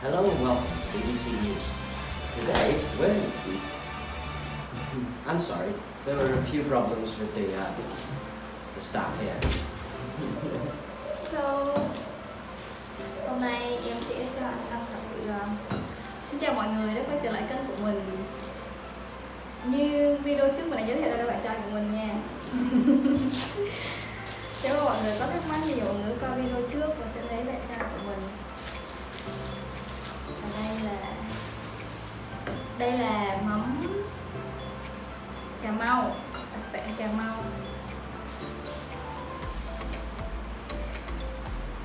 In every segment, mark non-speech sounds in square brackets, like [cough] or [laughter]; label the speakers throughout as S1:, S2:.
S1: Hello and welcome to BBC News. Today, we're... [laughs] I'm sorry, there were a few problems with the, uh, the staff here.
S2: So, hôm nay em sẽ cho anh Lâm thật uh, Xin chào mọi người đã quay trở lại kênh của mình Như video trước mình đã giới thiệu đây là bạn trai của mình nha [laughs] Nếu mà mọi người có thắc mắc thì mọi người coi video trước và sẽ lấy bạn trai của mình Cà Mau.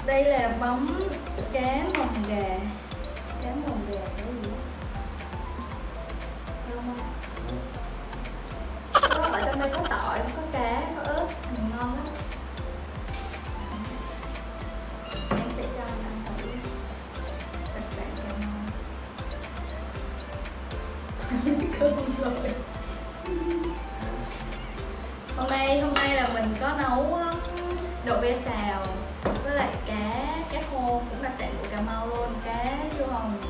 S2: Đây là bóng cá mồng gà. Cá mồng gà cái gì đó? Không? Có, ở trong đây có tỏi, có cá, có ớt ngon lắm. Em sẽ cho anh ăn thử. Đặc sản cà mau. [laughs] Cơm rồi. Có nấu đậu ve xào với lại cá cá khô cũng đặc sản của cà mau luôn. Cá chua hồng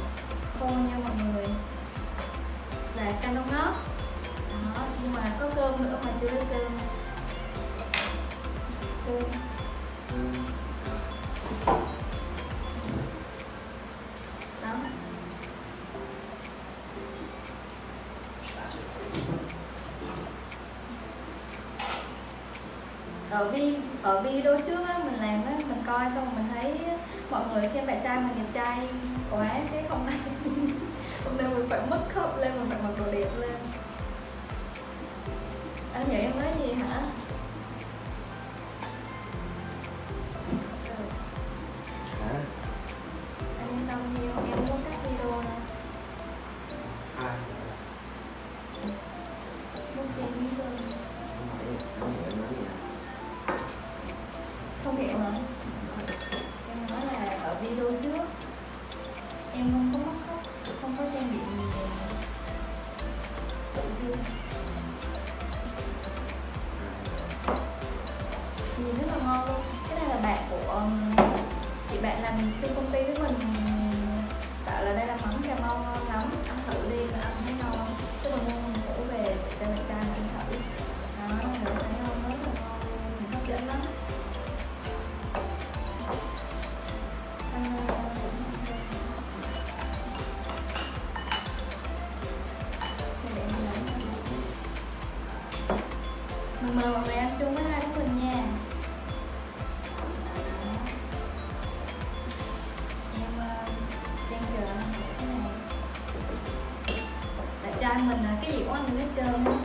S2: khô nha mọi người. Là canh đông ngót. Đó, nhưng mà có cơm nữa mà chưa lấy cơm. Cơm. Ở vi ở video trước á, mình làm á mình coi xong mình thấy mọi người khen bạn trai mình đẹp trai quá thế hôm nay [laughs] hôm nay mình phải mất khớp lên mình phải mặc đồ đẹp lên. Anh hiểu em nói làm chung công ty với mình bảo là đây là món cà mau ngon lắm. Ăn thử đi và ăn thấy ngon. Chứ là mua mình cũ về để cho bạn trai mình ăn thử. Đó thấy ngon, rất là ngon. Mình hấp dẫn lắm. Mình mời mọi người ăn chung với hai cái gì của anh hết trơn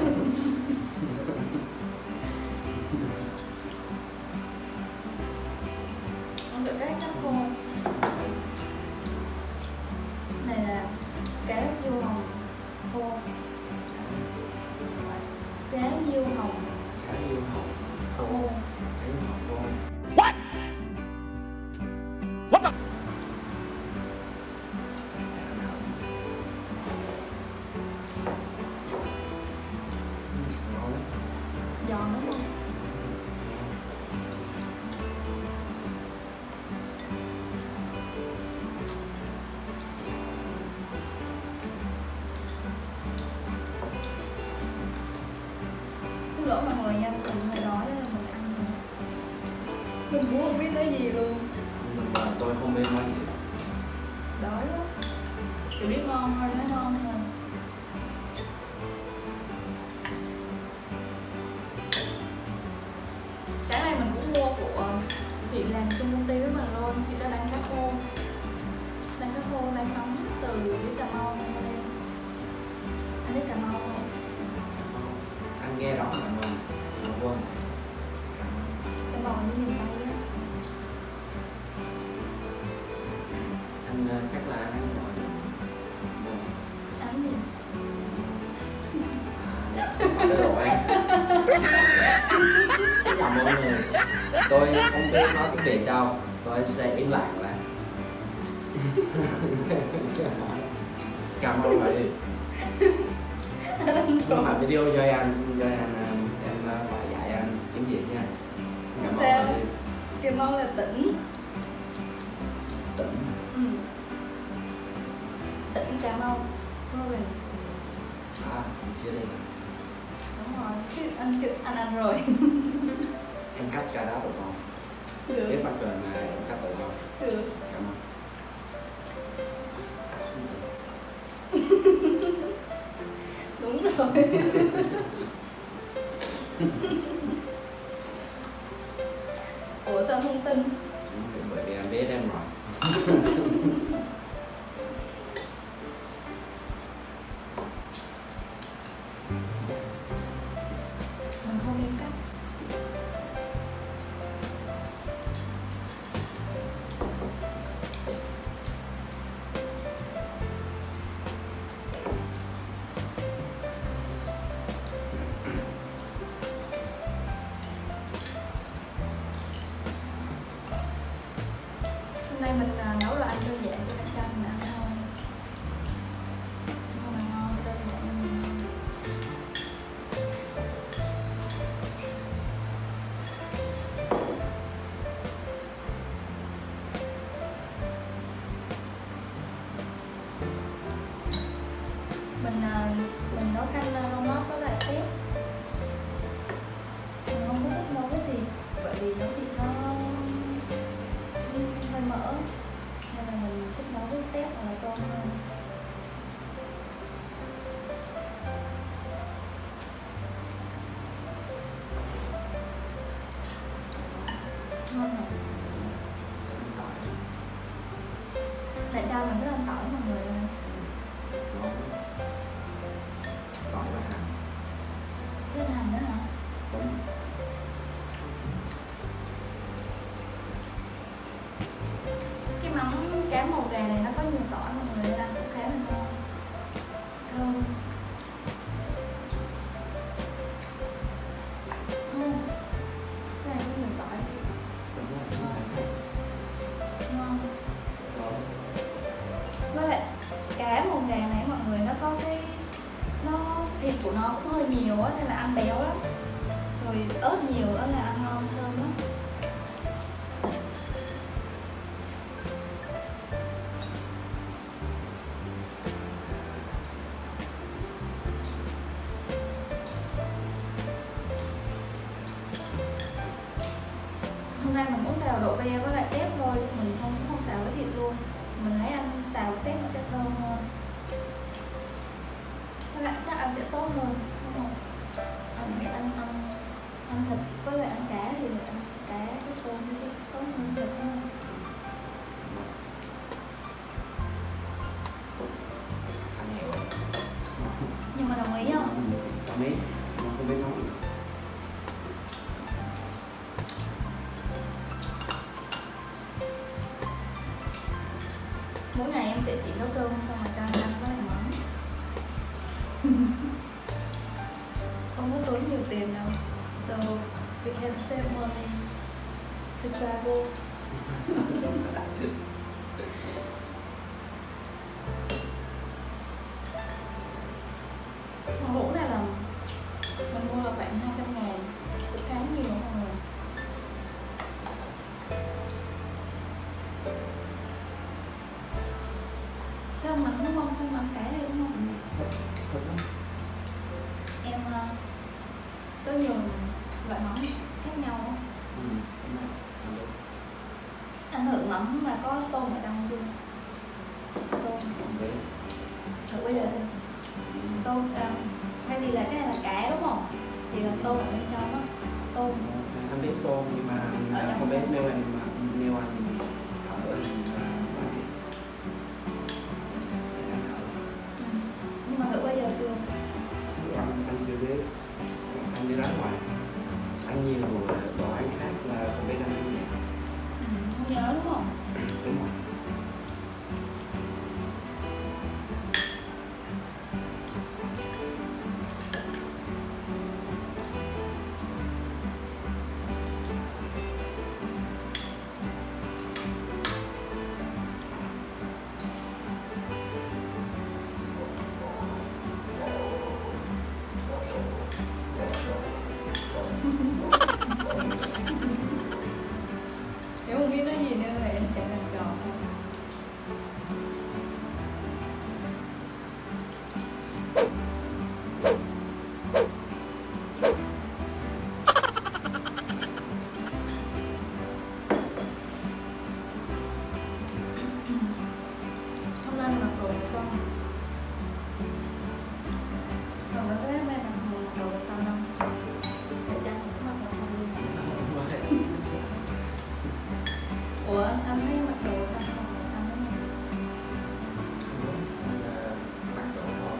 S2: tới gì luôn.
S1: Nhưng mà tôi không biết nói gì.
S2: Đói quá chỉ biết ngon thôi nói ngon thôi.
S1: chắc là anh gọi
S2: Đánh gì?
S1: Để rồi Xin chào mọi người Tôi không biết nói cái gì đâu Tôi sẽ im lặng lại Cảm ơn người Tôi làm video cho anh cho anh em phải dạy anh tiếng Việt nha Cảm ơn
S2: Kim Mong là tỉnh Cà Mau Florence.
S1: À anh chia đây.
S2: Đúng rồi chứ anh chưa anh ăn rồi. [laughs]
S1: Em cắt cà đá được không?
S2: Được.
S1: Cái mặt trời này em cắt được không
S2: được.
S1: Cảm ơn
S2: đúng rồi. [laughs] Ủa sao không tin?
S1: Bởi vì anh biết em rồi. [laughs]
S2: nay mình à, nấu đồ ăn đơn giản. cho các cái màu gà này nó có nhiều tỏi mọi người đây to travel. [laughs] mắm mà có tôm ở trong
S1: luôn tôm. Rồi
S2: bây giờ tôm à, thay vì là cái này là cá đúng không? Thì là tôm ở bên trong đó tôm.
S1: Anh biết tôm nhưng mà
S2: ở
S1: không biết nếu anh mà nếu anh
S2: Ủa anh thấy mặc đồ xanh không xanh không?
S1: mặc đồ thôi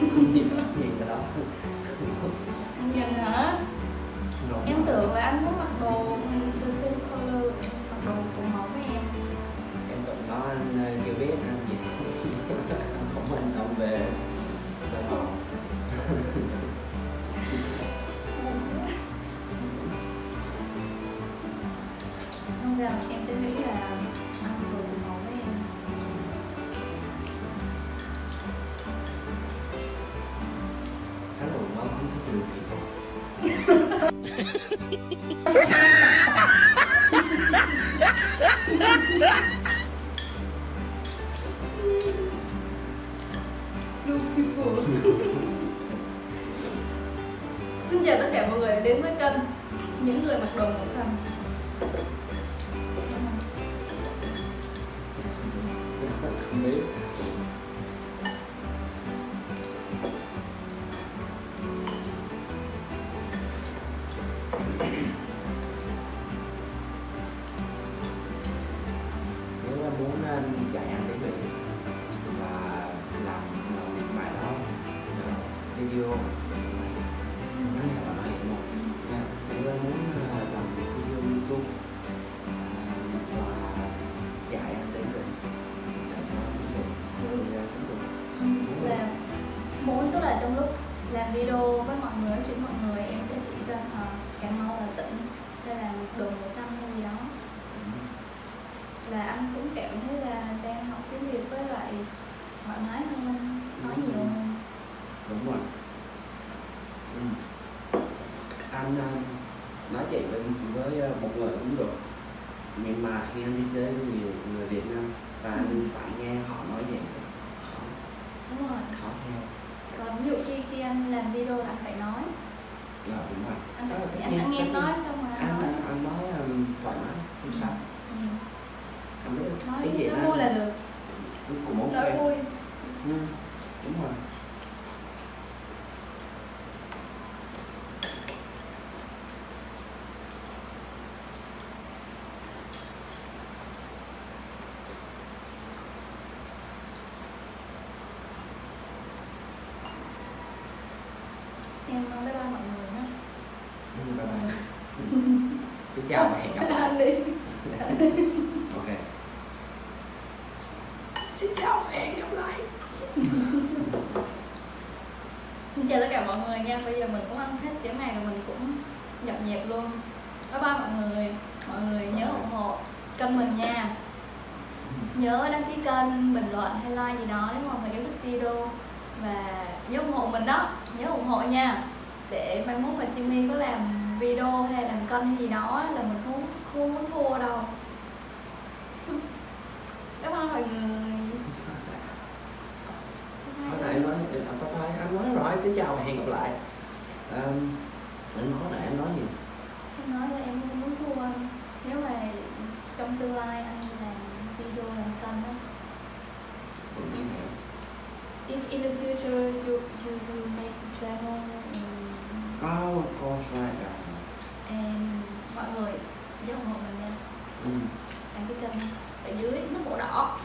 S1: không nhìn nhìn cái đó
S2: Anh nhìn hả? Em tưởng là anh muốn mặc đồ từ same color Mặc đồ cùng màu với em
S1: em tưởng đó anh ờ, chưa biết anh gì [laughs] anh không hành động về về [laughs] họ
S2: Không em sẽ nghĩ là đồ cùng màu với em.
S1: Hello welcome to Blue People.
S2: Blue people. Xin chào tất cả mọi người đến với kênh Những người mặc đồ màu xanh
S1: không anh ờ, nói
S2: chuyện với, với
S1: ờ, một người cũng được. Nhưng mà khi anh đi chơi với nhiều người Việt Nam và anh phải nghe họ nói vậy khó.
S2: Đúng rồi.
S1: Khó theo.
S2: Còn ví dụ khi khi anh làm video là anh phải nói.
S1: Là đúng rồi.
S2: Anh,
S1: là tất
S2: anh, anh nghe
S1: nhiên.
S2: nói xong rồi anh
S1: anh
S2: nói.
S1: anh nói um, thoải mái không sao.
S2: Ừ.
S1: anh biết
S2: nói
S1: cái gì
S2: nói
S1: anh
S2: vui là được.
S1: cũng ok.
S2: Nói vui.
S1: Ừ, đúng rồi
S2: nói với ba mọi người nhé
S1: Ừ, bye bye. [laughs] Xin chào và hẹn gặp lại ok. Xin chào và hẹn gặp lại. [laughs]
S2: Xin chào tất cả mọi người nha, bây giờ mình cũng ăn hết chén này rồi mình cũng dọn dẹp luôn. Bye bye mọi người, mọi người nhớ ủng hộ kênh mình nha. Nhớ đăng ký kênh, bình luận hay like gì đó nếu mọi người yêu thích video Và nhớ ủng hộ mình đó, nhớ ủng hộ nha. Để mai mốt mà Jimmy có làm video hay làm kênh hay gì đó là mình không, không muốn thua đâu. [laughs] Bye bye mọi người.
S1: Hồi nãy em nói em bye bye anh nói rồi. Xin chào và hẹn gặp lại. Um, anh nói nãy em nói gì?
S2: Em nói là em không muốn thua. Anh Nếu mà trong tương lai anh làm video làm kênh á
S1: Dragon um, Oh,
S2: of course, right And mọi người giúp ủng hộ mình nha.
S1: Ừ.
S2: Bạn cứ cầm ở dưới nó màu đỏ.